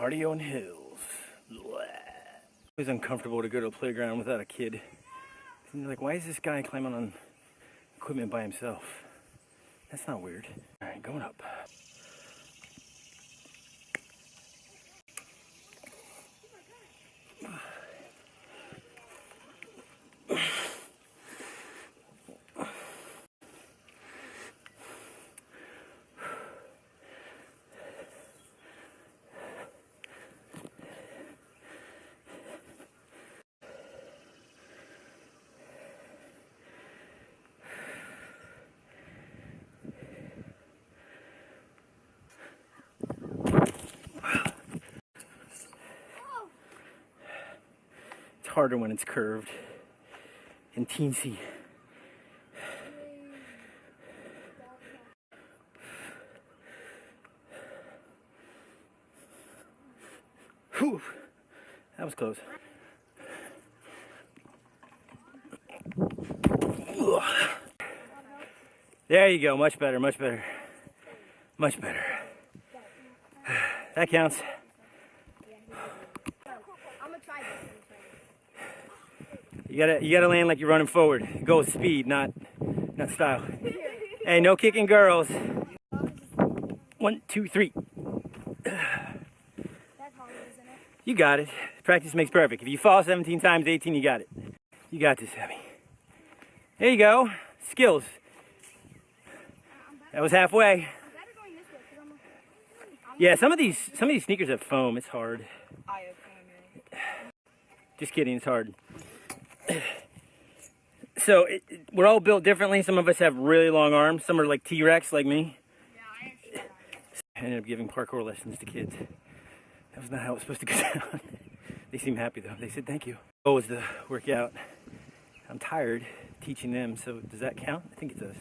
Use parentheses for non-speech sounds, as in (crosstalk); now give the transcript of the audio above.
Cardio and hills. It's uncomfortable to go to a playground without a kid. And you're like, why is this guy climbing on equipment by himself? That's not weird. All right, going up. Harder when it's curved and teensy. Whew, that was close. There you go, much better, much better. Much better. (sighs) That counts. I'm gonna try this. You gotta you gotta land like you're running forward. Go with speed, not not style. Hey, no kicking girls. One, two, three. That's hard, isn't it? You got it. Practice makes perfect. If you fall 17 times, 18, you got it. You got this, Abby. There you go. Skills. That was halfway. I'm better going this way because I'm. A, Yeah, some of these some of these sneakers have foam. It's hard. Just kidding. It's hard. So it, it- we're all built differently. Some of us have really long arms. Some are like T-Rex, like me. yeah, I. I ended up giving parkour lessons to kids. That was not how it was supposed to go (laughs) down. they seem happy though. They said thank you. Oh, was the workout. I'm tired teaching them, so does that count? I think it does.